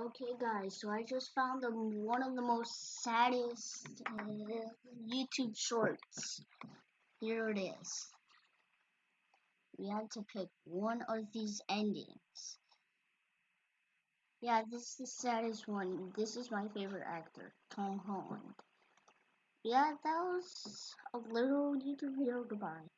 Okay guys, so I just found the, one of the most saddest uh, YouTube shorts. Here it is. We had to pick one of these endings. Yeah, this is the saddest one. This is my favorite actor, Tom Holland. Yeah, that was a little YouTube video. Goodbye.